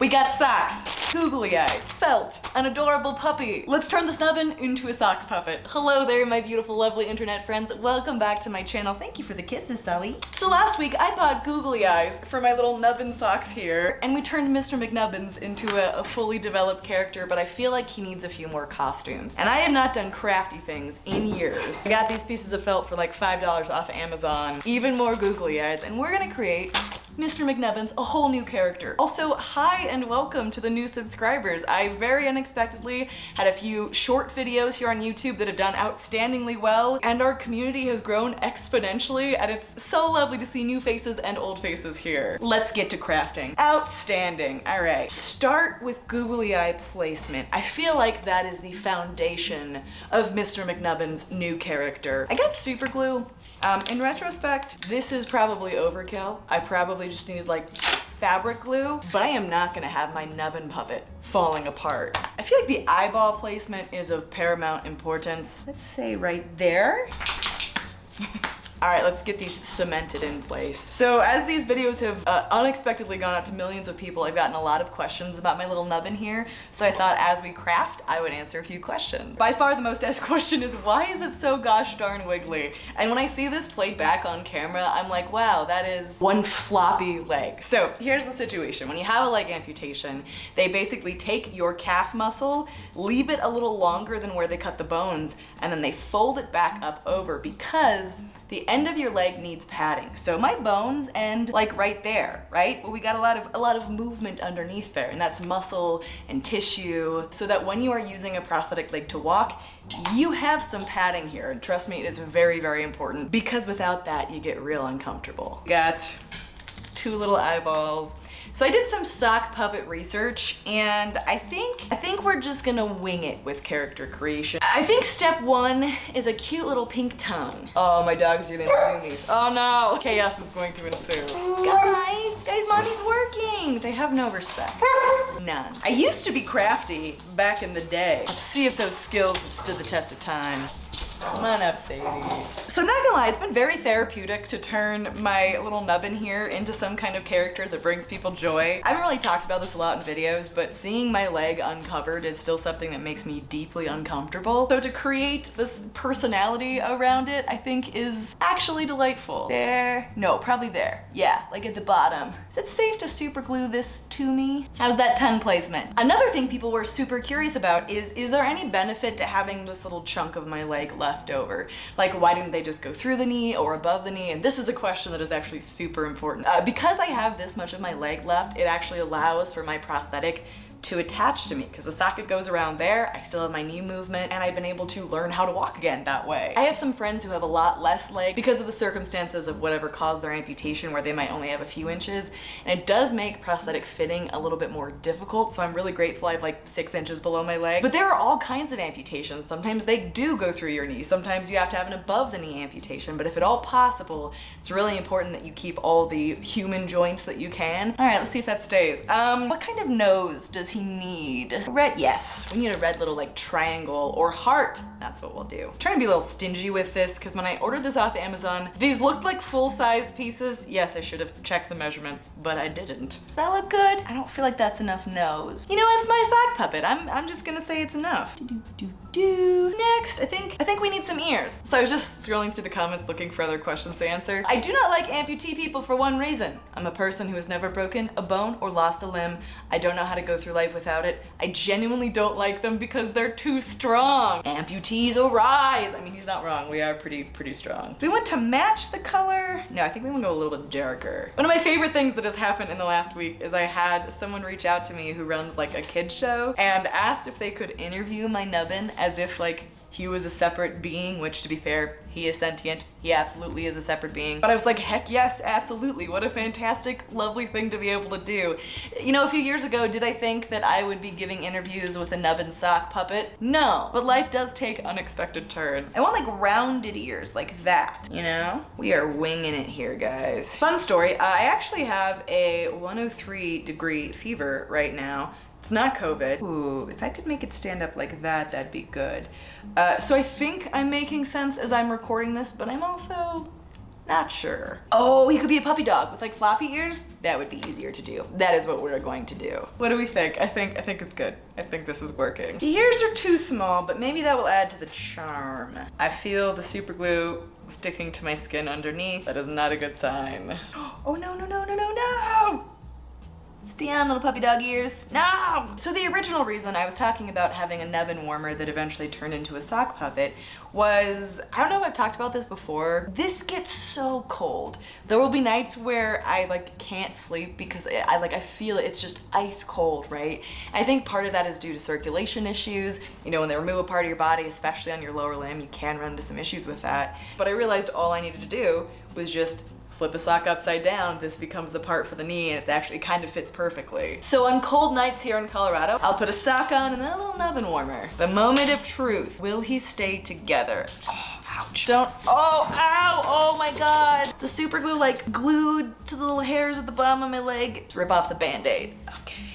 We got socks, googly eyes, felt, an adorable puppy. Let's turn the nubbin into a sock puppet. Hello there, my beautiful, lovely internet friends. Welcome back to my channel. Thank you for the kisses, Sully. So last week I bought googly eyes for my little nubbin socks here, and we turned Mr. McNubbins into a, a fully developed character, but I feel like he needs a few more costumes. And I have not done crafty things in years. I got these pieces of felt for like $5 off Amazon, even more googly eyes, and we're gonna create Mr. McNubbins, a whole new character. Also, hi and welcome to the new subscribers. I very unexpectedly had a few short videos here on YouTube that have done outstandingly well, and our community has grown exponentially, and it's so lovely to see new faces and old faces here. Let's get to crafting. Outstanding. All right. Start with googly eye placement. I feel like that is the foundation of Mr. McNubbins' new character. I got super glue. Um, in retrospect, this is probably overkill. I probably just needed like fabric glue, but I am not gonna have my nubbin puppet falling apart. I feel like the eyeball placement is of paramount importance. Let's say right there. All right, let's get these cemented in place. So as these videos have uh, unexpectedly gone out to millions of people, I've gotten a lot of questions about my little nubbin here. So I thought as we craft, I would answer a few questions. By far the most asked question is why is it so gosh darn wiggly? And when I see this played back on camera, I'm like, wow, that is one floppy leg. So here's the situation. When you have a leg amputation, they basically take your calf muscle, leave it a little longer than where they cut the bones, and then they fold it back up over because the end of your leg needs padding. So my bones end like right there, right? But we got a lot of a lot of movement underneath there, and that's muscle and tissue, so that when you are using a prosthetic leg to walk, you have some padding here. And trust me, it is very, very important because without that, you get real uncomfortable. Got two little eyeballs. So I did some sock puppet research and I think, I think we're just gonna wing it with character creation. I think step one is a cute little pink tongue. Oh, my dogs are gonna these. Oh no, chaos is going to ensue. Guys, guys, mommy's working. They have no respect. None. I used to be crafty back in the day. Let's see if those skills have stood the test of time. Come on up, Sadie. So not gonna lie, it's been very therapeutic to turn my little nubbin here into some kind of character that brings people joy. I haven't really talked about this a lot in videos, but seeing my leg uncovered is still something that makes me deeply uncomfortable. So to create this personality around it, I think is actually delightful. There, no, probably there. Yeah, like at the bottom. Is it safe to super glue this to me? How's that tongue placement? Another thing people were super curious about is, is there any benefit to having this little chunk of my leg left left over? Like why didn't they just go through the knee or above the knee? And this is a question that is actually super important. Uh, because I have this much of my leg left, it actually allows for my prosthetic to attach to me because the socket goes around there. I still have my knee movement and I've been able to learn how to walk again that way. I have some friends who have a lot less leg because of the circumstances of whatever caused their amputation where they might only have a few inches and it does make prosthetic fitting a little bit more difficult so I'm really grateful I have like six inches below my leg. But there are all kinds of amputations. Sometimes they do go through your knee. Sometimes you have to have an above the knee amputation but if at all possible it's really important that you keep all the human joints that you can. All right let's see if that stays. Um, what kind of nose does does he need? Red, yes. We need a red little like triangle or heart. That's what we'll do. I'm trying to be a little stingy with this because when I ordered this off Amazon, these looked like full-size pieces. Yes, I should have checked the measurements, but I didn't. Does that look good? I don't feel like that's enough nose. You know, it's my sock puppet. I'm, I'm just gonna say it's enough. Do, do, do, do. Next, I think, I think we need some ears. So I was just scrolling through the comments looking for other questions to answer. I do not like amputee people for one reason. I'm a person who has never broken a bone or lost a limb. I don't know how to go through life without it. I genuinely don't like them because they're too strong. Amputees arise. I mean, he's not wrong. We are pretty, pretty strong. We want to match the color. No, I think we want to go a little bit darker. One of my favorite things that has happened in the last week is I had someone reach out to me who runs like a kid show and asked if they could interview my nubbin as if like he was a separate being, which to be fair, he is sentient. He absolutely is a separate being. But I was like, heck yes, absolutely. What a fantastic, lovely thing to be able to do. You know, a few years ago, did I think that I would be giving interviews with a nub and sock puppet? No, but life does take unexpected turns. I want like rounded ears like that, you know? We are winging it here, guys. Fun story, I actually have a 103 degree fever right now it's not COVID. Ooh, if I could make it stand up like that, that'd be good. Uh, so I think I'm making sense as I'm recording this, but I'm also Not sure. Oh, he could be a puppy dog with like floppy ears. That would be easier to do. That is what we're going to do. What do we think? I think I think it's good. I think this is working. The ears are too small, but maybe that will add to the charm. I feel the super glue sticking to my skin underneath. That is not a good sign. Oh no, no, no, no, no, no! Stay on, little puppy dog ears. No! So the original reason I was talking about having a nubbin warmer that eventually turned into a sock puppet was, I don't know if I've talked about this before, this gets so cold. There will be nights where I like can't sleep because I, I like, I feel it, it's just ice cold, right? I think part of that is due to circulation issues. You know, when they remove a part of your body, especially on your lower limb, you can run into some issues with that. But I realized all I needed to do was just flip a sock upside down, this becomes the part for the knee and it actually kind of fits perfectly. So on cold nights here in Colorado, I'll put a sock on and then a little nubbin warmer. The moment of truth. Will he stay together? Oh, ouch. Don't, oh, ow, oh my God. The super glue like glued to the little hairs at the bottom of my leg. Let's rip off the band-aid. Okay.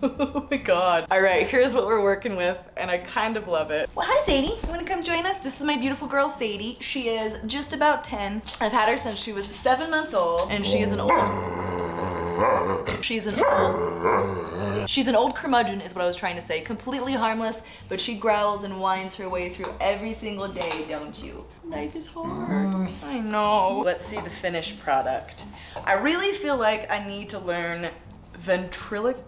oh my god. All right, here's what we're working with, and I kind of love it. Well, hi Sadie. You wanna come join us? This is my beautiful girl, Sadie. She is just about 10. I've had her since she was seven months old, and she is an old... She's an old... She's an old curmudgeon is what I was trying to say. Completely harmless, but she growls and whines her way through every single day, don't you? Life is hard. I know. Let's see the finished product. I really feel like I need to learn ventriloquism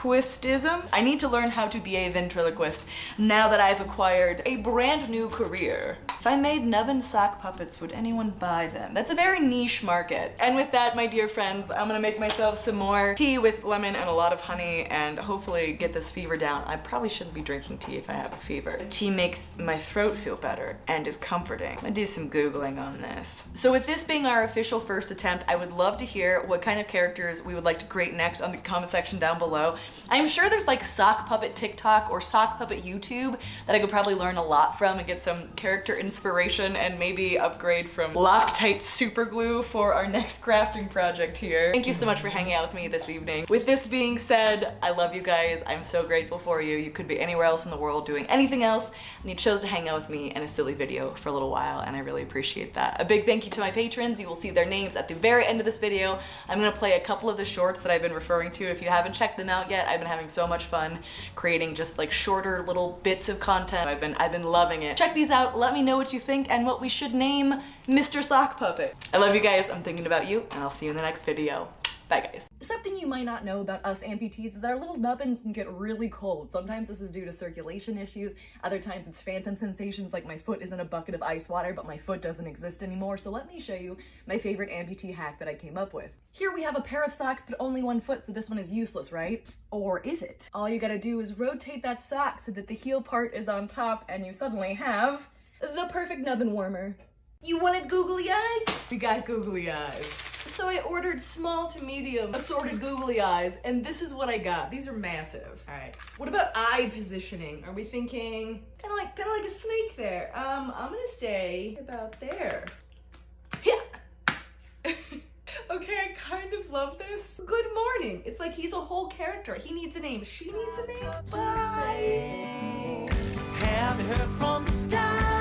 ventriloquistism. I need to learn how to be a ventriloquist now that I've acquired a brand new career. If I made nubbin sock puppets, would anyone buy them? That's a very niche market. And with that, my dear friends, I'm gonna make myself some more tea with lemon and a lot of honey and hopefully get this fever down. I probably shouldn't be drinking tea if I have a fever. Tea makes my throat feel better and is comforting. I'm gonna do some Googling on this. So with this being our official first attempt, I would love to hear what kind of characters we would like to create next on the comment section down below. I'm sure there's like sock puppet TikTok or sock puppet YouTube that I could probably learn a lot from and get some character inspiration and maybe upgrade from Loctite super glue for our next crafting project here. Thank you so much for hanging out with me this evening. With this being said, I love you guys. I'm so grateful for you. You could be anywhere else in the world doing anything else and you chose to hang out with me in a silly video for a little while and I really appreciate that. A big thank you to my patrons. You will see their names at the very end of this video. I'm gonna play a couple of the shorts that I've been referring to. If you haven't checked them out yet, I've been having so much fun creating just like shorter little bits of content. I've been, I've been loving it. Check these out. Let me know what you think and what we should name Mr. Sock Puppet. I love you guys. I'm thinking about you and I'll see you in the next video. Bye guys. Something you might not know about us amputees is that our little nubbins can get really cold. Sometimes this is due to circulation issues, other times it's phantom sensations like my foot is in a bucket of ice water but my foot doesn't exist anymore. So let me show you my favorite amputee hack that I came up with. Here we have a pair of socks but only one foot so this one is useless, right? Or is it? All you gotta do is rotate that sock so that the heel part is on top and you suddenly have the perfect nubbin warmer. You wanted googly eyes? We got googly eyes. So I ordered small to medium assorted googly eyes, and this is what I got. These are massive. All right. What about eye positioning? Are we thinking kind of like kind of like a snake there? Um, I'm gonna say about there. Yeah. okay, I kind of love this. Good morning. It's like he's a whole character. He needs a name. She needs a name. Bye. Have heard from the sky